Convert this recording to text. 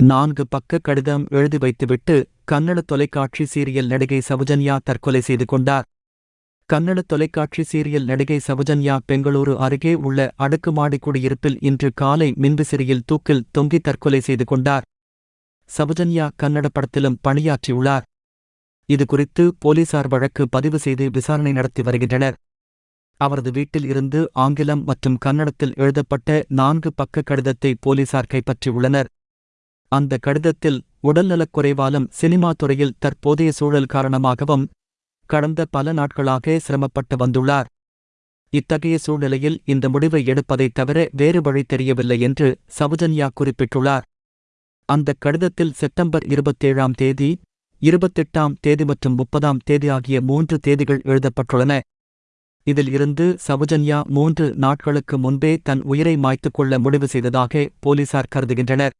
நான்கு பக்க கடிதம் எழுதி வைத்துவிட்டு கன்னட தொலைக்காட்சி சீரியல் நடிகை சவுஜன்யா தற்கொலை செய்து கொண்டார். கன்னட தொலைக்காட்சி சீரியல் நடிகை சவுஜன்யா பெங்களூரு அருகே உள்ள அடுக்குமாடி குடியிருப்பில் இன்று காலை மின்விசிறியில் தூக்கில் தொங்கி தற்கொலை செய்து கொண்டார். சவுஜன்யா கன்னட படத்திலும் பணியாற்றியுள்ளார். இதுகுறித்து போலீசார் வழக்கு பதிவு செய்து விசாரணை நடத்தி வருகின்றனர். அவரது வீட்டில் இருந்து ஆங்கிலம் மற்றும் கன்னடத்தில் எழுதப்பட்ட நான்கு பக்க கடிதத்தை போலீசார் கைப்பற்றியுள்ளனர். அந்த கடிதத்தில் உடல்நலக் குறைவாலும் சினிமா துறையில் தற்போதைய சூழல் காரணமாகவும் கடந்த பல நாட்களாக சிரமப்பட்டு வந்துள்ளார். இத்தகைய சூழ்நிலையில் இந்த முடிவை எடுப்பதைத் தவிர வேறு வழி தெரியவில்லை என்று சவுஜன்யா குறிப்பிட்டுள்ளார். அந்த கடிதத்தில் செப்டம்பர் இருபத்தேழாம் தேதி இருபத்தெட்டாம் தேதி மற்றும் முப்பதாம் தேதி ஆகிய மூன்று தேதிகள் எழுதப்பட்டுள்ளன. இதில் இருந்து சவுஜன்யா மூன்று நாட்களுக்கு முன்பே தன் உயிரை மாய்த்துக் கொள்ள முடிவு செய்ததாக போலீசார் கருதுகின்றனர்.